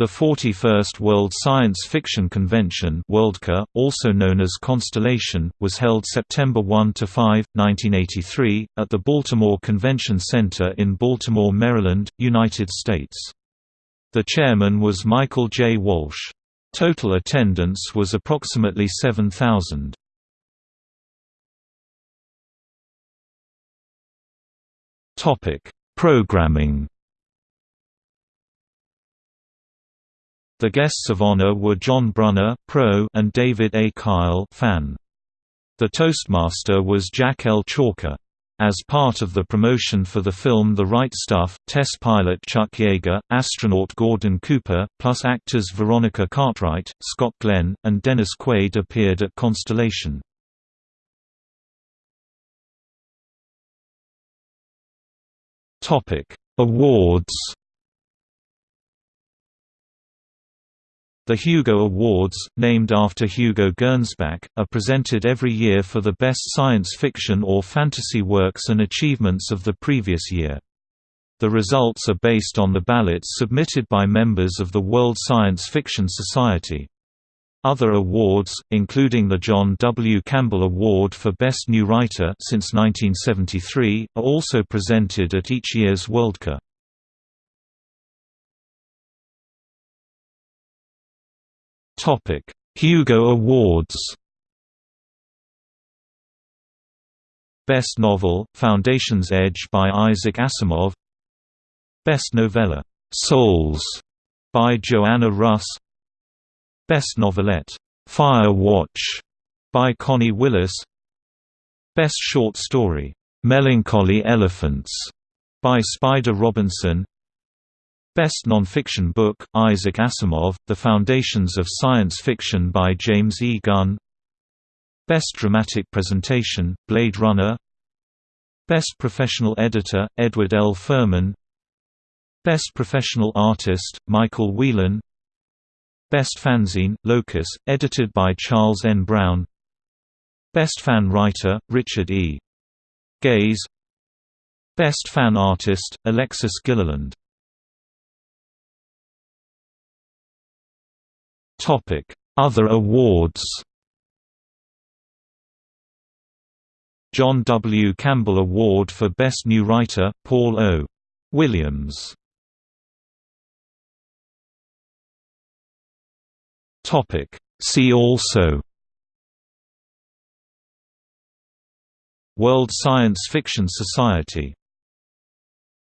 The 41st World Science Fiction Convention Worldcon, also known as Constellation, was held September 1–5, 1983, at the Baltimore Convention Center in Baltimore, Maryland, United States. The chairman was Michael J. Walsh. Total attendance was approximately 7,000. Programming The guests of honor were John Brunner pro and David A. Kyle fan. The Toastmaster was Jack L. Chalker. As part of the promotion for the film The Right Stuff, test pilot Chuck Yeager, astronaut Gordon Cooper, plus actors Veronica Cartwright, Scott Glenn, and Dennis Quaid appeared at Constellation. Awards The Hugo Awards, named after Hugo Gernsback, are presented every year for the best science fiction or fantasy works and achievements of the previous year. The results are based on the ballots submitted by members of the World Science Fiction Society. Other awards, including the John W. Campbell Award for Best New Writer since 1973, are also presented at each year's Worldcon. Hugo Awards. Best Novel: Foundation's Edge by Isaac Asimov. Best Novella: Souls by Joanna Russ. Best Novelette: Fire Watch by Connie Willis. Best Short Story: Melancholy Elephants by Spider Robinson. Best Nonfiction Book, Isaac Asimov, The Foundations of Science Fiction by James E. Gunn Best Dramatic Presentation, Blade Runner Best Professional Editor, Edward L. Ferman Best Professional Artist, Michael Whelan Best Fanzine, Locus, edited by Charles N. Brown Best Fan Writer, Richard E. Geis Best Fan Artist, Alexis Gilliland Other awards John W. Campbell Award for Best New Writer, Paul O. Williams Topic: See also World Science Fiction Society